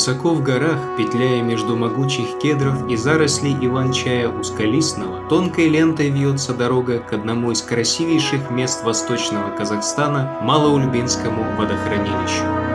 Высоко в горах, петляя между могучих кедров и зарослей иван-чая узколистного, тонкой лентой вьется дорога к одному из красивейших мест восточного Казахстана – Малоульбинскому водохранилищу.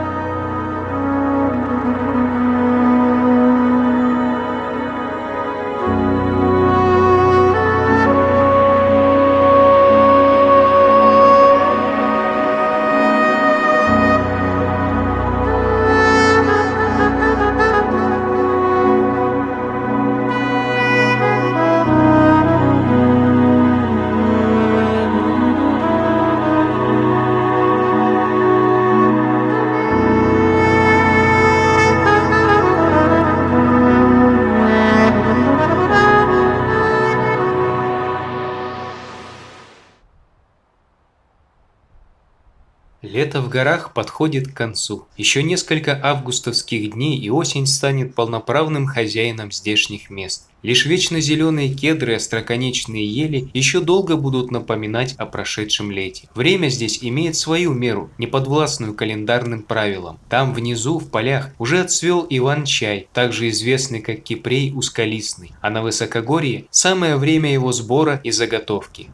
Горах подходит к концу. Еще несколько августовских дней и осень станет полноправным хозяином здешних мест. Лишь вечно зеленые кедры и остроконечные ели еще долго будут напоминать о прошедшем лете. Время здесь имеет свою меру, неподвластную календарным правилам. Там внизу, в полях, уже отцвел Иван-чай, также известный как кипрей узколистный, а на высокогорье самое время его сбора и заготовки.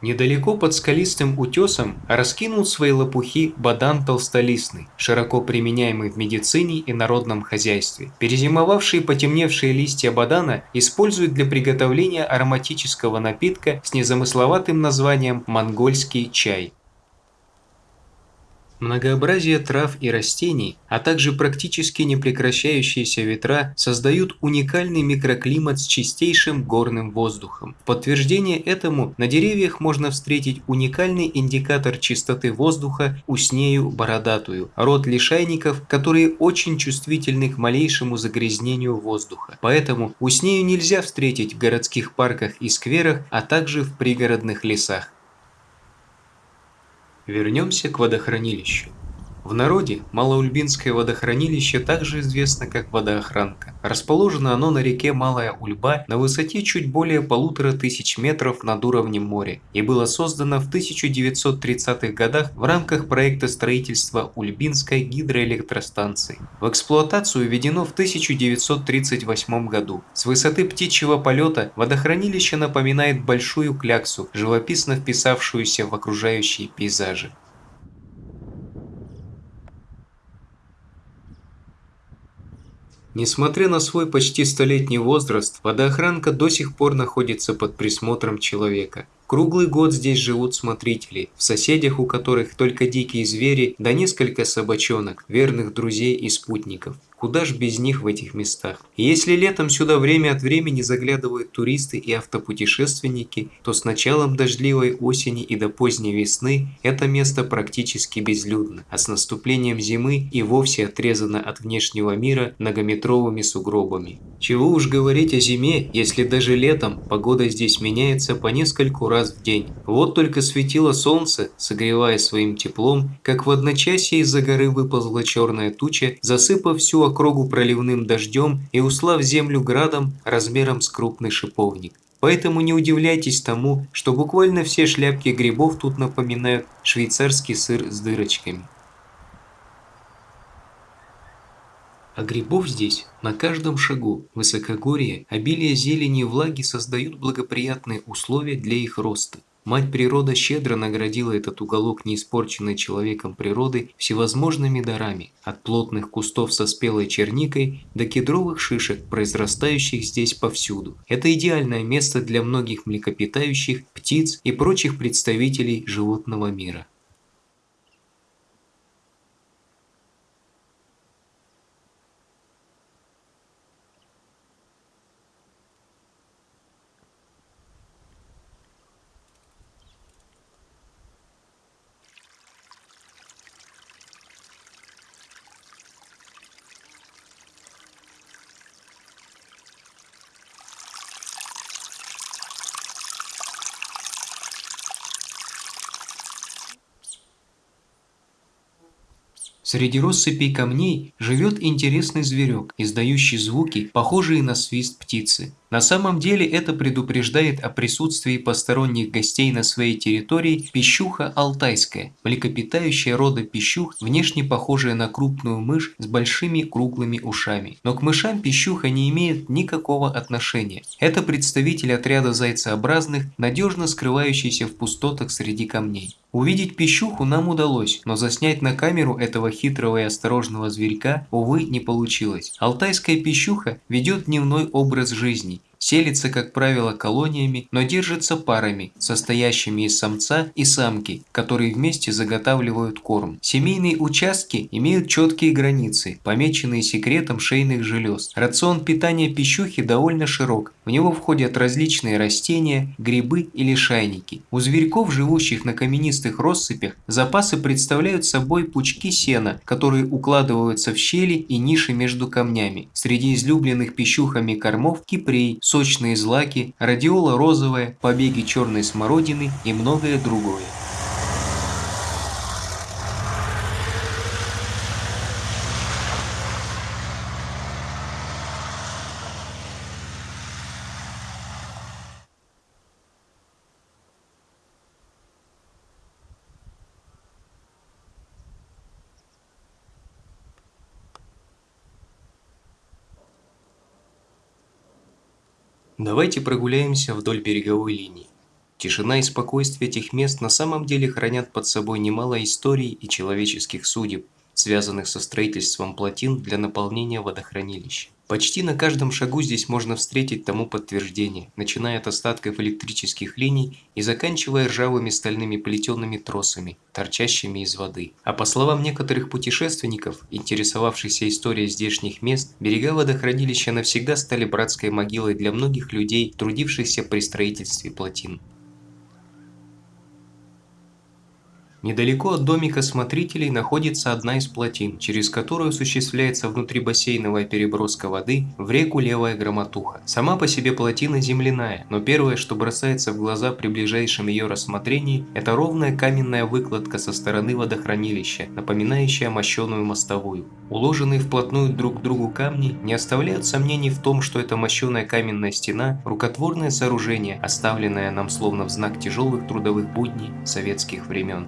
Недалеко под скалистым утесом раскинул свои лопухи бадан толстолистный, широко применяемый в медицине и народном хозяйстве. Перезимовавшие потемневшие листья бадана используют для приготовления ароматического напитка с незамысловатым названием «монгольский чай». Многообразие трав и растений, а также практически непрекращающиеся ветра создают уникальный микроклимат с чистейшим горным воздухом. В подтверждение этому на деревьях можно встретить уникальный индикатор чистоты воздуха уснею бородатую, род лишайников, которые очень чувствительны к малейшему загрязнению воздуха. Поэтому уснею нельзя встретить в городских парках и скверах, а также в пригородных лесах. Вернемся к водохранилищу. В народе Малоульбинское водохранилище также известно как водоохранка. Расположено оно на реке Малая Ульба на высоте чуть более полутора тысяч метров над уровнем моря и было создано в 1930-х годах в рамках проекта строительства Ульбинской гидроэлектростанции. В эксплуатацию введено в 1938 году. С высоты птичьего полета водохранилище напоминает большую кляксу, живописно вписавшуюся в окружающие пейзажи. Несмотря на свой почти столетний возраст, водоохранка до сих пор находится под присмотром человека. Круглый год здесь живут смотрители, в соседях у которых только дикие звери да несколько собачонок, верных друзей и спутников. Куда ж без них в этих местах? Если летом сюда время от времени заглядывают туристы и автопутешественники, то с началом дождливой осени и до поздней весны это место практически безлюдно, а с наступлением зимы и вовсе отрезано от внешнего мира многометровыми сугробами. Чего уж говорить о зиме, если даже летом погода здесь меняется по нескольку раз в день. Вот только светило солнце, согревая своим теплом, как в одночасье из-за горы выползла черная туча, засыпав всю округу проливным дождем и услав землю градом размером с крупный шиповник. Поэтому не удивляйтесь тому, что буквально все шляпки грибов тут напоминают швейцарский сыр с дырочками. А грибов здесь на каждом шагу. Высокогорье, обилие зелени и влаги создают благоприятные условия для их роста. Мать природа щедро наградила этот уголок неиспорченной человеком природы всевозможными дарами, от плотных кустов со спелой черникой до кедровых шишек, произрастающих здесь повсюду. Это идеальное место для многих млекопитающих, птиц и прочих представителей животного мира. Среди россыпей камней живет интересный зверек, издающий звуки, похожие на свист птицы. На самом деле это предупреждает о присутствии посторонних гостей на своей территории пищуха алтайская, млекопитающая рода пищух, внешне похожая на крупную мышь с большими круглыми ушами. Но к мышам пищуха не имеет никакого отношения. Это представитель отряда зайцеобразных, надежно скрывающийся в пустотах среди камней. Увидеть пищуху нам удалось, но заснять на камеру этого хитрого и осторожного зверька, увы, не получилось. Алтайская пищуха ведет дневной образ жизни, Селится, как правило, колониями, но держится парами, состоящими из самца и самки, которые вместе заготавливают корм. Семейные участки имеют четкие границы, помеченные секретом шейных желез. Рацион питания пищухи довольно широк. В него входят различные растения, грибы и лишайники. У зверьков, живущих на каменистых россыпях, запасы представляют собой пучки сена, которые укладываются в щели и ниши между камнями. Среди излюбленных пищухами кормов кипрей, сочные злаки, радиола розовая, побеги черной смородины и многое другое. Давайте прогуляемся вдоль береговой линии. Тишина и спокойствие этих мест на самом деле хранят под собой немало историй и человеческих судеб, связанных со строительством плотин для наполнения водохранилища. Почти на каждом шагу здесь можно встретить тому подтверждение, начиная от остатков электрических линий и заканчивая ржавыми стальными плетеными тросами, торчащими из воды. А по словам некоторых путешественников, интересовавшихся историей здешних мест, берега водохранилища навсегда стали братской могилой для многих людей, трудившихся при строительстве плотин. Недалеко от домика смотрителей находится одна из плотин, через которую осуществляется внутрибассейновая переброска воды в реку Левая Громотуха. Сама по себе плотина земляная, но первое, что бросается в глаза при ближайшем ее рассмотрении, это ровная каменная выкладка со стороны водохранилища, напоминающая мощеную мостовую. Уложенные вплотную друг к другу камни не оставляют сомнений в том, что это мощеная каменная стена – рукотворное сооружение, оставленное нам словно в знак тяжелых трудовых будней советских времен.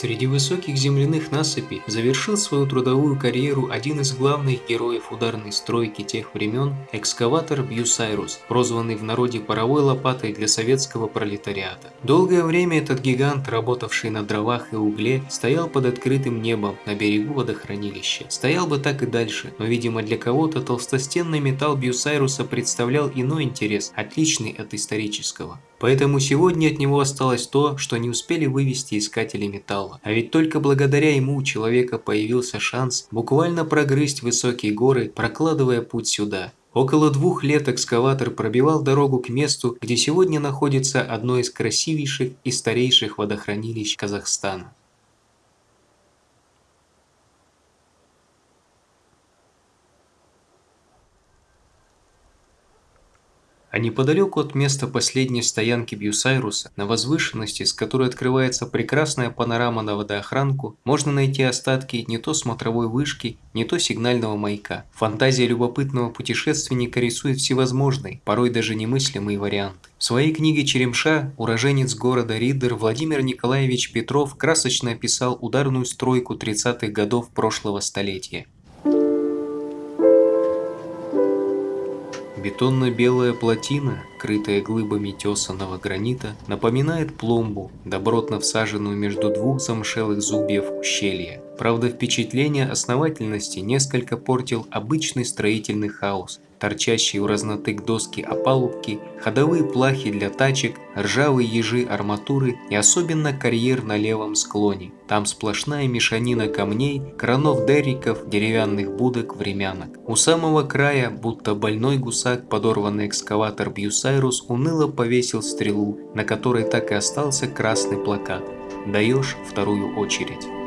Среди высоких земляных насыпей завершил свою трудовую карьеру один из главных героев ударной стройки тех времен – экскаватор Бьюсайрус, прозванный в народе паровой лопатой для советского пролетариата. Долгое время этот гигант, работавший на дровах и угле, стоял под открытым небом на берегу водохранилища. Стоял бы так и дальше, но, видимо, для кого-то толстостенный металл Бьюсайруса представлял иной интерес, отличный от исторического. Поэтому сегодня от него осталось то, что не успели вывезти искатели металла. А ведь только благодаря ему у человека появился шанс буквально прогрызть высокие горы, прокладывая путь сюда. Около двух лет экскаватор пробивал дорогу к месту, где сегодня находится одно из красивейших и старейших водохранилищ Казахстана. А неподалеку от места последней стоянки Бьюсайруса, на возвышенности, с которой открывается прекрасная панорама на водоохранку, можно найти остатки не то смотровой вышки, не то сигнального маяка. Фантазия любопытного путешественника рисует всевозможные, порой даже немыслимые варианты. В своей книге «Черемша» уроженец города Риддер Владимир Николаевич Петров красочно описал ударную стройку 30-х годов прошлого столетия. Бетонно-белая плотина, крытая глыбами тесаного гранита, напоминает пломбу, добротно всаженную между двух замшелых зубьев ущелья. Правда, впечатление основательности несколько портил обычный строительный хаос, торчащие вразнотык доски опалубки, ходовые плахи для тачек, ржавые ежи арматуры и особенно карьер на левом склоне. Там сплошная мешанина камней, кранов дерриков, деревянных будок, времянок. У самого края, будто больной гусак, подорванный экскаватор Бьюсайрус уныло повесил стрелу, на которой так и остался красный плакат «Даешь вторую очередь».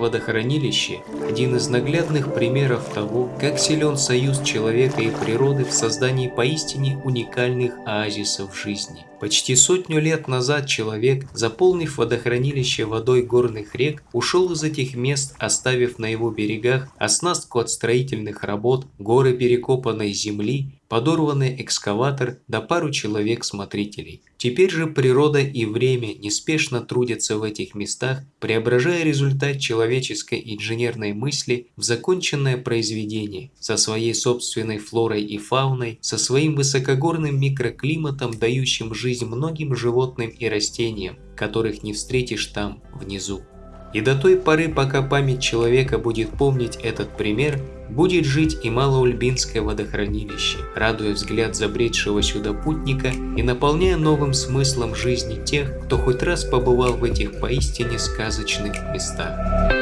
Водохранилище – один из наглядных примеров того, как силен союз человека и природы в создании поистине уникальных оазисов жизни. Почти сотню лет назад человек, заполнив водохранилище водой горных рек, ушел из этих мест, оставив на его берегах оснастку от строительных работ, горы перекопанной земли подорванный экскаватор да пару человек-смотрителей. Теперь же природа и время неспешно трудятся в этих местах, преображая результат человеческой инженерной мысли в законченное произведение, со своей собственной флорой и фауной, со своим высокогорным микроклиматом, дающим жизнь многим животным и растениям, которых не встретишь там, внизу. И до той поры, пока память человека будет помнить этот пример, будет жить и Малоульбинское водохранилище, радуя взгляд забредшего сюда путника и наполняя новым смыслом жизни тех, кто хоть раз побывал в этих поистине сказочных местах.